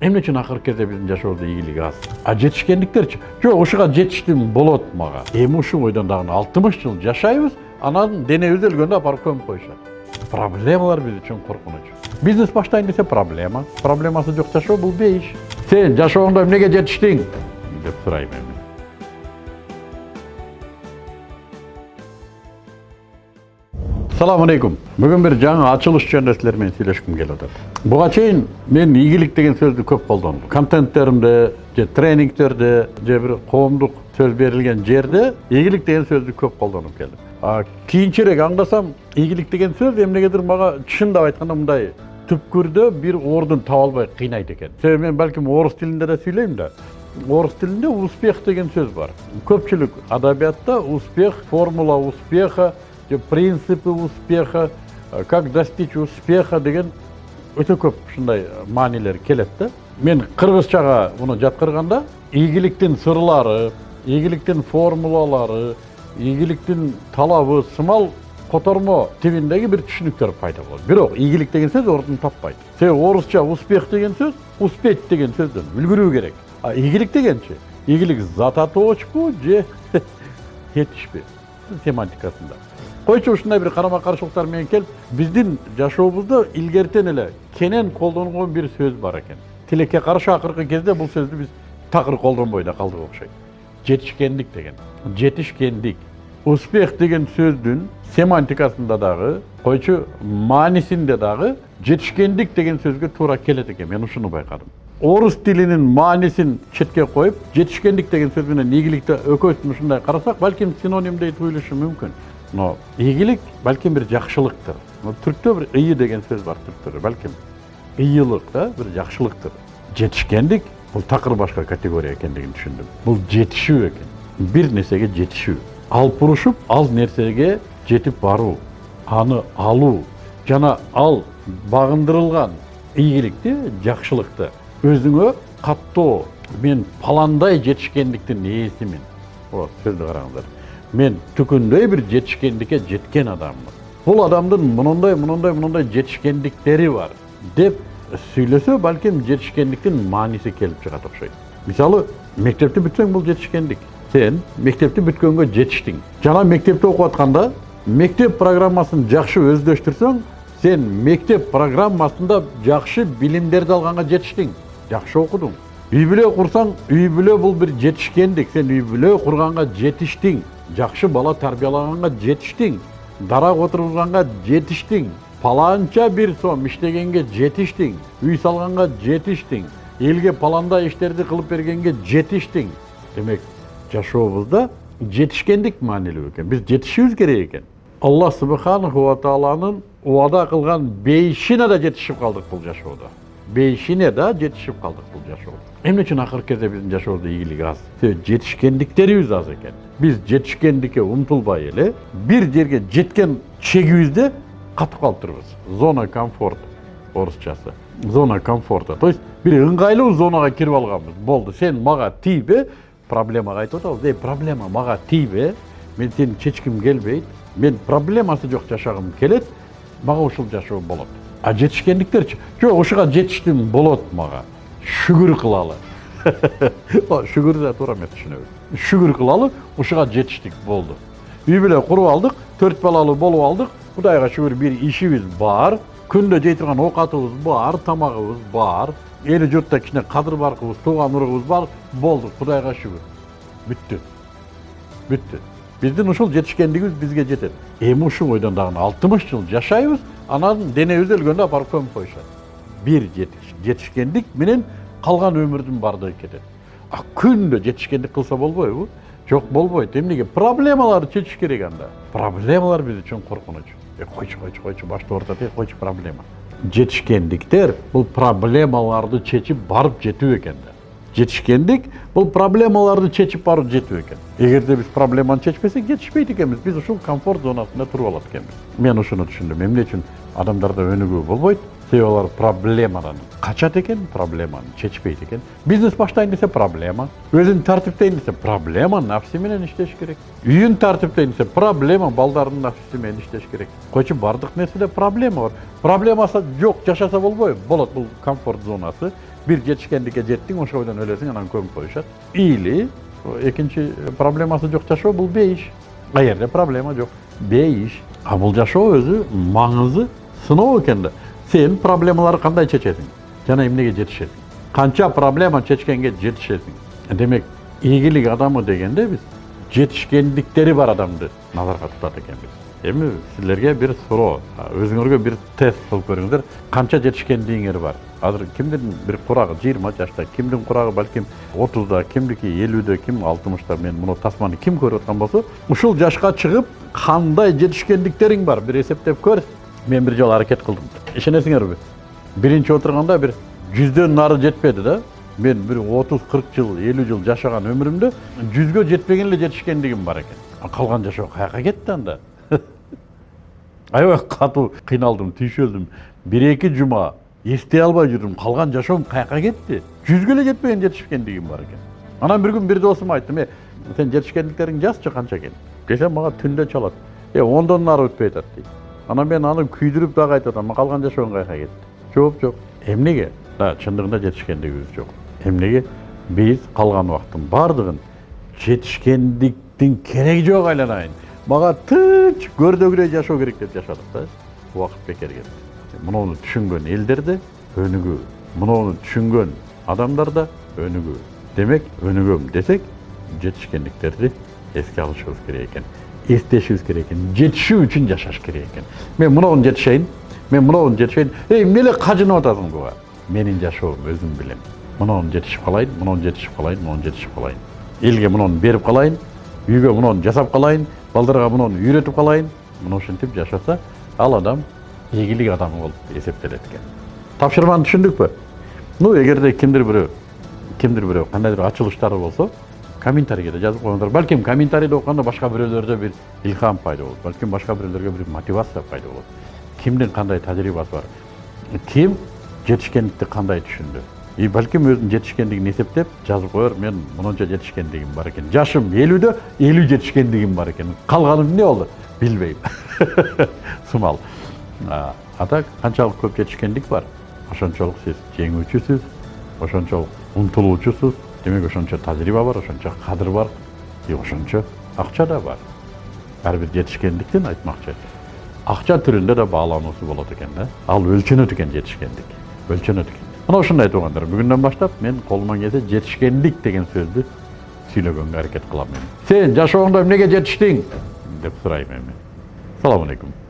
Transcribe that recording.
эмне үчүн акыркы кезде биздин жашообузда ийгилик аз? А жетишкендиктерчи жок ушуга жетиштим болот мага. Эми ушул бойдон дагы алтымыш жыл жашайбыз анан денебиз өлгөндө апарып көмүп коюшат. Проблемалар биз үчүн коркунуч. Бизнес баштайын десе проблема. Проблемасы жок жашоо бул бейиш. Сен жашооңдо эмнеге жетиштиң? Деп сурайм эми. Саламу алейкум ачылыш жөнүндө силер менен сүйлөшкүм келип атат буга чейин мен ийгилик деген сөздү көп колдондум контенттеримде же тренингтерде же бир коомдук сөз берилген жерде ийгилик деген сөздү көп колдонуп келдим кийинчерээк аңдасам ийгилик деген сөз эмнегедир мага чындап айтканда мындай түпкүрдө бир ордун таба албай кыйнайт экен себеби мен балким орус тилинде да сүйлөйм да орыс тилинде успех деген сөз бар көпчүлүк адабиятта успех формула успеха принципы успеха как достичь успеха деген өтө көп ушундай маанилер келет да мен кыргызчага муну жаткырганда ийгиликтин сырлары ийгиликтин формулалары ийгиликтин талабы сымал котормо тибиндеги бир түшүнүктөр пайда болот бирок ийгилик деген сөз ордун таппайт себеби орусча успех деген сөз успеть деген сөздөн үлгүрүү керек а ийгилик дегенчи ийгилик зататоочпу же тетишпи семантикасында койчу ушундай бир карама каршылыктар менен келип биздин жашообузда илгертен эле кенен колдонулгон бир сөз бар экен тилекке каршы акыркы кезде бул сөздү биз такыр колдонбой да калдык окшойт жетишкендик деген жетишкендик успех деген сөздүн семантикасында дагы койчу маанисинде дагы жетишкендик деген сөзгө туура келет экен мен ушуну байкадым орус тилинин маанисин четке коюп жетишкендик деген сөз менен ийгиликти экөөсүн ушундай карасак балким синонимдей туюлушу мүмкүн но ийгилик балким бир жакшылыктыр түрктө бир ый деген сөз бар түрктөрдө балким ыйылык да бир жакшылыктыр жетишкендик бул такыр башка категория экендигин түшүндүм бул жетишүү экен бир нерсеге жетишүү алып урушуп ал нерсеге жетип баруу аны алуу жана ал багындырылган ийгиликти жакшылыкты өзүңө каттоо мен паландай жетишкендиктин ээсимин вот сөздү караңыздар мен түкүндөй бир жетишкендикке жеткен адаммын бул адамдын мындай мындай мындай жетишкендиктери бар деп сүйлөсө балким жетишкендиктин мааниси келип чыгат окшойт мисалы мектепти бүтсөң бул жетишкендик сен мектепти бүткөнгө жетиштиң жана мектепте окуп атканда мектеп программасын жакшы өздөштүрсөң сен мектеп программасында жакшы билимдерди алганга жетиштиң жакшы окудуң үй бүлө курсаң үй бүлө бул бир жетишкендик сен үй бүлө курганга жетиштиң жакшы бала тарбиялаганга жетиштиң дарак отургузганга жетиштиң паланча бир сом иштегенге жетиштиң үй салганга жетиштиң элге паландай иштерди кылып бергенге жетиштиң демек жашообузда жетишкендик маанилүү экен биз жетишишибиз керек экен алла субханаху ва убада кылган бейишине да жетишип калдык бул жашоодо бейишине да жетишип калдык бул жашоодо эмне үчүн акыркы кезде биздин жашообузда ийгилик аз себеби жетишкендиктерибиз аз экен биз жетишкендикке умтулбай эле бир жерге жеткен чегибизде катып калыптырбыз зона комфорт орусчасы зона комфорта то есть бир ыңгайлуу зонага кирип алганбыз болду сен мага тийбе проблемага айтып атабыз эй проблема мага тийбе мен сени чечким келбейт мен проблемасы жок жашагым келет мага ушул жашоо болот а жетишкендиктерчи жок ушуга жетиштим болот мага шүгүр кылалы шүгүр да туура эмес түшүнөбүз шүгүр кылалы ушуга жетиштик болду үй бүлө куруп алдык төрт балалуу болуп алдык кудайга шүгүр бир ишибиз бар. Күндө жей турган оокатыбыз бар тамагыбыз бар. Эли журтта кичине кадыр баркыбыз тууган уругубуз бар. Болду кудайга шүгүр бүттү бүттү биздин ушул жетишкендигибиз бизге жетет эми ушул бойдон дагы алтымыш жыл жашайбыз. Анан денебиз өлгөндө апарып көмүп коюшат бир жетишкендик менен калган өмүрдүн баардыгы кетет а күндө жетишкендик кылса болбойбу жок болбойт эмнеге проблемаларды чечиш керек анда. Проблемалар биз үчүн коркунуч э койчу койчу койчу башты оорутат э койчу проблема. Жетишкендиктер бул проблемаларды чечип барып жетүү экен да. Жетишкендик бул проблемаларды чечип барып жетүү экен эгерде биз проблеманы чечпесек жетишпейт экенбиз биз ушул комфорт зонасында туруп алат экенбиз мен ушуну түшүндүм. Эмне үчүн? Адамдарда өнүгүү болбойт. Себеби алар проблемадан качат экен проблеманы чечпейт экен бизнес баштайын десе проблема өзүн тартиптейин десе проблема нафси менен иштеш керек. Үйүн тартиптейин десе проблема балдардын нафсиси менен иштеш керек. Койчу баардык нерседе проблема бар. Проблемасы жок жашаса болбойбу болот бул комфорт зонасы. Bir жетишкендикке жеттиң ошол бойдон өлөсүң анан көмүп коюшат или экинчи проблемасы жок жашоо бул бейиш ал жерде проблема жок бейиш а бул жашоо өзү маңызы экен да сен проблемаларды кандай чечесиң жана эмнеге жетишесиң канча проблема чечкенге жетишесиң демек ийгилик адамы дегенде биз жетишкендиктери бар адамды назарга тутат экенбиз эми силерге бир суроо өзүңөргө бир тест кылып көрүңүздөр канча жетишкендигиңер бар азыр кимдин бир курагы жыйырма жашта кимдин курагы балким отузда кимдики элүүдө ким алтымышта мен муну тасманы ким көрүп аткан болсо ушул жашка чыгып кандай жетишкендиктериң бар бир эсептеп көр мен бир жолу аракет кылдым ишенесиңерби биринчи отурганда бир жүздөн нары жетпеди да мен бир отуз кырк жыл элүү жыл жашаган өмүрүмдө жүзгө жетпеген эле жетишкендигим бар экен калган жашоо каяка кетти анда аябай катуу кыйналдым түйшөлдүм бир эки жума эстей албай жүрдүм калган жашоом каяка кетти жүзгө эле жетпеген жетишкендигим бар экен анан бир күн бир досума айттым э сен жетишкендиктериңди жазчы канча экен десем мага түндө чалат э ондон нары өтпөй атат дейт анан мен аны күйдүрүп дагы айтып атам калган жашоом каяка кетти жооп жок эмнеге да чындыгында жетишкендигибиз жок эмнеге биз калган убакыттын баардыгын жетишкендиктин кереги жок айланайын мага тынч көрдөгүдөй жашоо керек деп жашадык да убакыт бекер кетти муну түшүнгөн элдер да өнүгүү муну түшүнгөн адамдар да өнүгүү демек өнүгөм десек жетишкендиктерди эске алышыбыз керек экен эстешибиз керек экен жетишүү үчүн жашаш керек экен мен муну жетишейин мен муну жетишейин эй эмне эле кажынып атасың буга менин жашоом өзүм билем муну жетишип калайын муну жетишип калайын муну жетишип калайын элге муну берип калайын үйгө муну жасап калайын балдарга муну үйрөтүп калайын мына ушинтип жашаса ал адам ийгилик адамы болуп эсептелет экен тапшырманы түшүндүкпү ну эгерде кимдир бирөө кимдир бирөө кандайдыр ачылыштары болсо комментарийге жазып коюңуздар балким комментарийди окуганда башка бирөөлөрдө бир илхам пайда болот балким башка бирөөлөргө бир мотивация пайда болот кимдин кандай тажрыйбасы бар? Ким жетишкендикти кандай түшүндү и балким өзүнүн жетишкендигин эсептеп жазып коер мен мынунча жетишкендигим бар экен жашым элүүдө элүү жетишкендигим бар экен калганы эмне болду билбейм сымал а так канчалык көп жетишкендик бар. Ошончолук сиз жеңүүчүсүз ошончолук умтулуучусуз демек ошончо тажрыйба бар ошончо кадыр бар и ошончо акча да бар ар бир жетишкендиктин айтмакчы акча түрүндө да баалануусу болот экен да ал өлчөнөт экен жетишкендик өлчөнөт экен мына ушундай туугандар бүгүндөн баштап мен колуман келсе жетишкендик деген сөздү сүйлөгөнгө аракет кылам эми сен жашооңдо эмнеге жетиштиң деп сурайм эми саламу алейкум